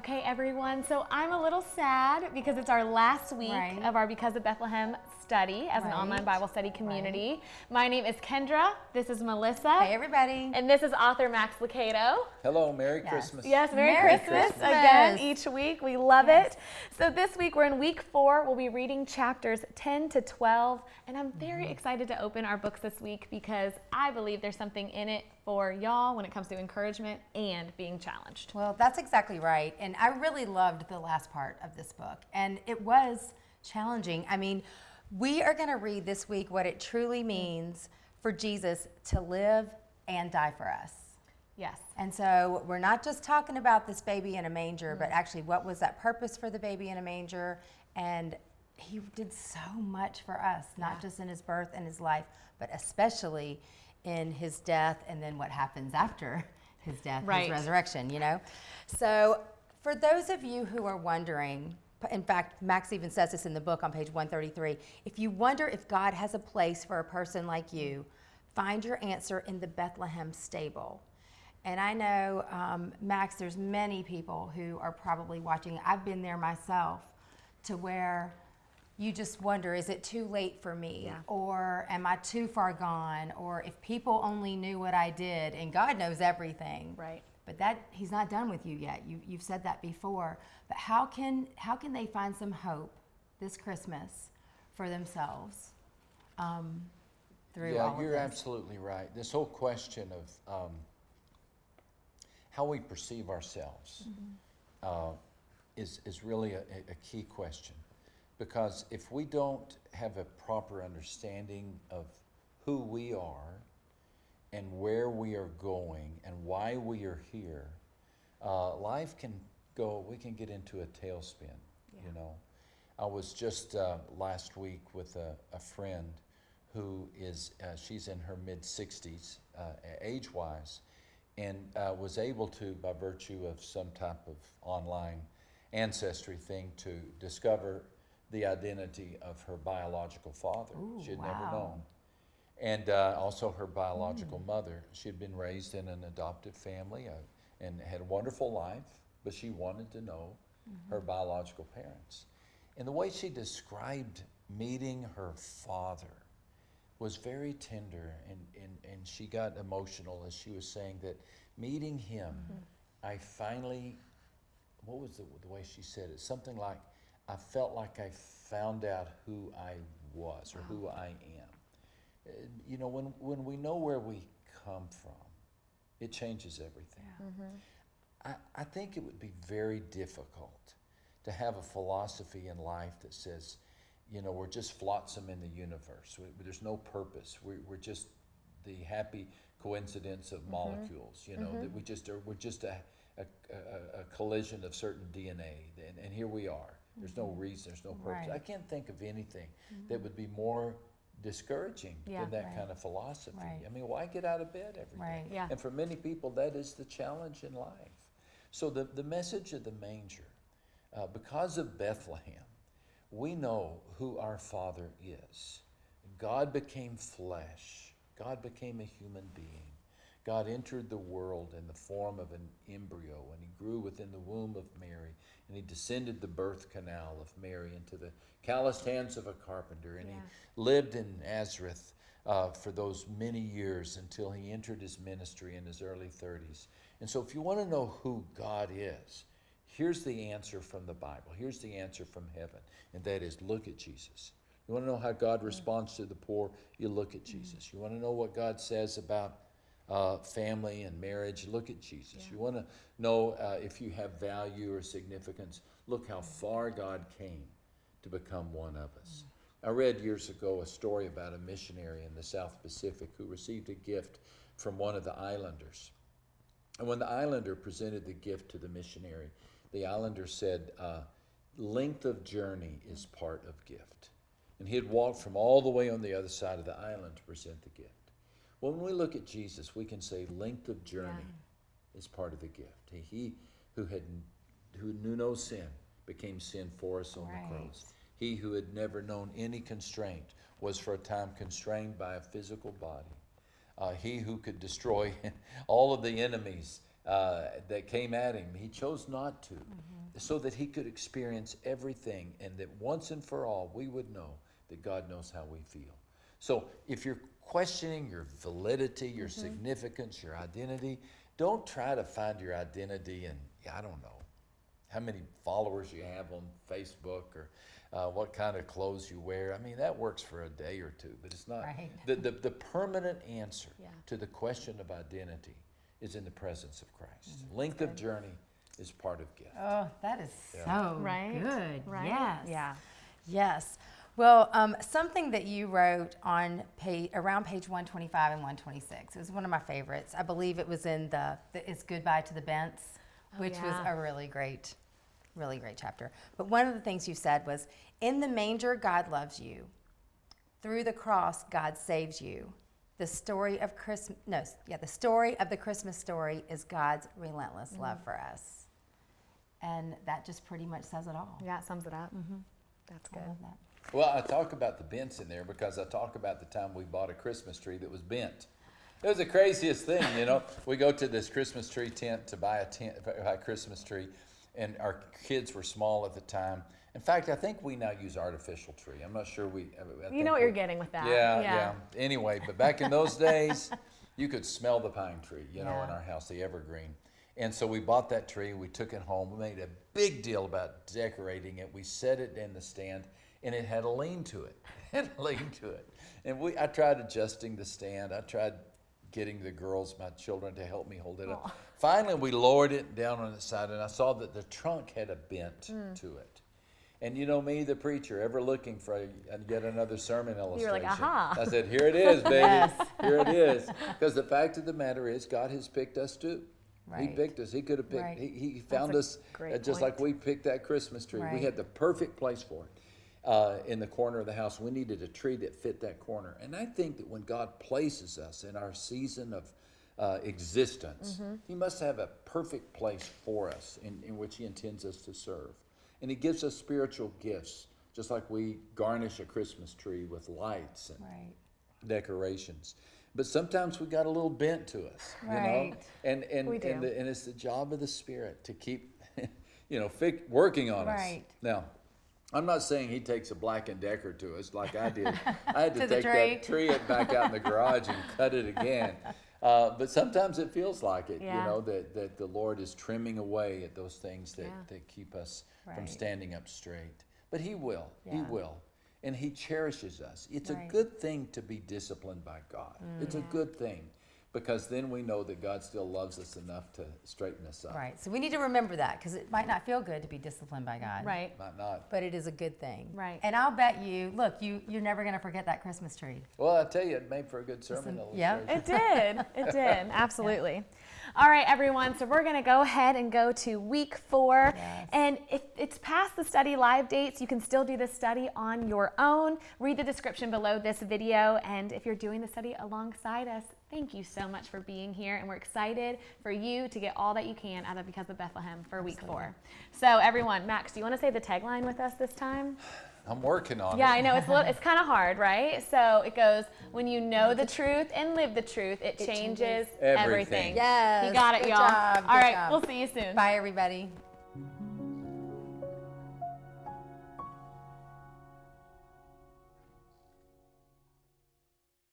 Okay, everyone. So I'm a little sad because it's our last week Right. of our Because of Bethlehem study as an online Bible study community. My name is Kendra. This is Melissa. Hey, everybody. And this is author Max Lucado. Hello, Merry Yes. Christmas. Yes, Merry, Merry Christmas, Christmas. again each week. We love Yes. it. So this week we're in week four. We'll be reading chapters 10 to 12. And I'm very Mm-hmm. excited to open our books this week because I believe there's something in it for y'all when it comes to encouragement and being challenged. Well, that's exactly right. And I really loved the last part of this book. And it was challenging. I mean, we are going to read this week what it truly mm. means for Jesus to live and die for us. Yes. And so we're not just talking about this baby in a manger, but mm. actually, what was that purpose for the baby in a manger? And he did so much for us, not Yeah. just in his birth and his life, but especially in his death and then what happens after his death, Right. his resurrection, you know? So, for those of you who are wondering, in fact, Max even says this in the book on page 133 if you wonder if God has a place for a person like you, find your answer in the Bethlehem stable. And I know, um, Max, there's many people who are probably watching. I've been there myself to where you just wonder is it too late for me? Yeah. Or am I too far gone? Or if people only knew what I did, and God knows everything. Right. But that he's not done with you yet. You, you've said that before. But how can how can they find some hope this Christmas for themselves um, through Yeah, all of you're absolutely right. This whole question of um, how we perceive ourselves uh, is, is really a, a key question. Because if we don't have a proper understanding of who we are and where we are going and why we are here, uh, life can go, we can get into a tailspin, you know. I was just uh, last week with a, a friend who is, uh, she's in her mid 60s, uh, age wise, and uh, was able to, by virtue of some type of online ancestry thing, to discover the identity of her biological father. Ooh, she had wow. never known. And uh, also her biological mother. She had been raised in an adoptive family uh, and had a wonderful life, but she wanted to know her biological parents. And the way she described meeting her father was very tender, and, and, and she got emotional as she was saying that meeting him, I finally, what was the, the way she said it? Something like, I felt like I found out who I was or who I am. Uh, You know, when, when we know where we come from, it changes everything. Mm-hmm. I, I think it would be very difficult to have a philosophy in life that says, you know, we're just flotsam in the universe. We, there's no purpose. We, we're just the happy coincidence of mm-hmm. molecules. You know, that mm-hmm. we just are. We're just a, a, a, a collision of certain DNA, and, and here we are. There's no reason. There's no purpose. Right. I can't think of anything that would be more discouraging Yeah. than that Right. kind of philosophy. Right. I mean, why get out of bed every day? Yeah. And for many people, that is the challenge in life. So the, the message of the manger, uh, because of Bethlehem, we know who our Father is. God became flesh. God became a human being. God entered the world in the form of an embryo, and he grew within the womb of Mary, and he descended the birth canal of Mary into the calloused hands of a carpenter, and Yeah. he lived in Nazareth uh, for those many years until he entered his ministry in his early 30s. And so, if you want to know who God is, here's the answer from the Bible. Here's the answer from heaven, and that is look at Jesus. You want to know how God responds to the poor? You look at Jesus. You want to know what God says about uh, family and marriage? Look at Jesus. You want to know uh, if you have value or significance? Look how far God came to become one of us. I read years ago a story about a missionary in the South Pacific who received a gift from one of the islanders. And when the islander presented the gift to the missionary, the islander said, uh, Length of journey is part of gift. And he had walked from all the way on the other side of the island to present the gift. Well, when we look at Jesus, we can say length of journey is part of the gift. He, he who had who knew no sin became sin for us on Right. the cross. He who had never known any constraint was for a time constrained by a physical body. Uh, he who could destroy all of the enemies uh, that came at him. He chose not to, so that he could experience everything, and that once and for all we would know that God knows how we feel. So if you're questioning your validity, your significance, your identity, don't try to find your identity in, I don't know, how many followers you have on Facebook or uh, what kind of clothes you wear. I mean, that works for a day or two, but it's not. Right. The, the, the permanent answer Yeah. to the question of identity is in the presence of Christ. Mm-hmm. Length of journey is part of gift. Oh, that is so Right? good. Right? Yes. Yeah. Yes. Well, um, something that you wrote on page around page 125 and 126. It was one of my favorites. I believe it was in the, the "It's Goodbye to the Bents," which was yeah. a really great, really great chapter. But one of the things you said was, "In the manger, God loves you. Through the cross, God saves you. The story of Christmas, no, yeah, the story of the Christmas story is God's relentless love for us." And that just pretty much says it all. Yeah, it sums it up. That's I good. love that. Well, I talk about the bents in there because I talk about the time we bought a Christmas tree that was bent. It was the craziest thing, you know. We go to this Christmas tree tent to buy a tent, buy a Christmas tree, and our kids were small at the time. In fact, I think we now use artificial tree. I'm not sure we. I You know what you're getting with that. Yeah, yeah, Anyway, but back in those days, you could smell the pine tree, you know, in our house, the evergreen. And so we bought that tree, we took it home, we made a big deal about decorating it. We set it in the stand, and it had a lean to it. It had a lean to it. And we, I tried adjusting the stand. I tried getting the girls, my children, to help me hold it up. Finally, we lowered it down on its side, and I saw that the trunk had a bent Hmm. to it. And you know me, the preacher, ever looking for a, yet another sermon illustration. were illustration. like, "Aha." I said, here it is, baby. Here it is. Because the fact of the matter is, God has picked us too. Right. He picked us. He could have picked. Right. He, he found us just like we picked that Christmas tree. We had the perfect place for it uh, in the corner of the house. We needed a tree that fit that corner. And I think that when God places us in our season of uh, existence, Mm-hmm. He must have a perfect place for us in, in which He intends us to serve. And He gives us spiritual gifts, just like we garnish a Christmas tree with lights and Right. decorations. But sometimes we got a little bent to us, you know, and and We and, the, and it's the job of the Spirit to keep, you know, working on Right. us. Now, I'm not saying he takes a Black and Decker to us like I did. I had to, To the take that tree it back out in the garage and cut it again. Uh, but sometimes it feels like it, Yeah. you know, that, that the Lord is trimming away at those things that, Yeah. that keep us from standing up straight. But He will. He will. And He cherishes us. It's a good thing to be disciplined by God. It's a good thing because then we know that God still loves us enough to straighten us up. Right. So we need to remember that because it might not feel good to be disciplined by God. Right. Might not. But it is a good thing. Right. And I'll bet you, look, you you're never gonna forget that Christmas tree. Well, I tell you, it made for a good sermon Listen, yeah. illustration. It did. It did. Absolutely. All right, everyone. So we're going to go ahead and go to week four. Yes. And if it's past the study live dates, you can still do this study on your own. Read the description below this video. And if you're doing the study alongside us, thank you so much for being here. And we're excited for you to get all that you can out of Because of Bethlehem for week four. So, everyone, Max, do you want to say the tagline with us this time? I'm working on Yeah, it. Yeah, I know it's a little, it's kind of hard, right? So it goes when you know the truth and live the truth, it, changes, changes everything. everything. Yes, you got it, good y'all. job, All good right, job. we'll see you soon. Bye everybody.